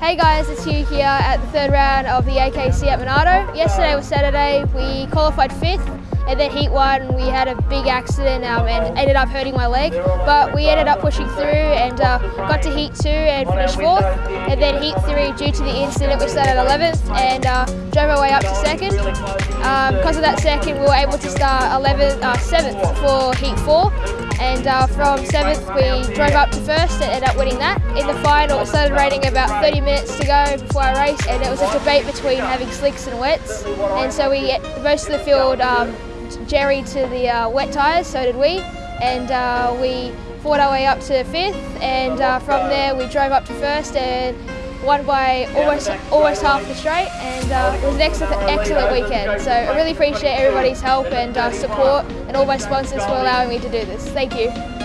Hey guys, it's Hugh here at the third round of the AKC at Monarto. Yesterday was Saturday, we qualified fifth and then heat one we had a big accident um, and ended up hurting my leg but we ended up pushing through and uh, got to heat two and finished fourth and then heat three due to the incident we started 11th and uh, drove our way up to second. Um, because of that second we were able to start 11th, uh, 7th for heat four and uh, from 7th we drove up to first and ended up winning that. In the final it started raining about 30 minutes to go before our race and it was a debate between having slicks and wets and so we most of the field um, jerry to the uh, wet tyres, so did we and uh, we fought our way up to fifth and uh, from there we drove up to first and won way, almost almost half the straight and uh, it was an excellent, excellent weekend. So I really appreciate everybody's help and uh, support and all my sponsors for allowing me to do this. Thank you.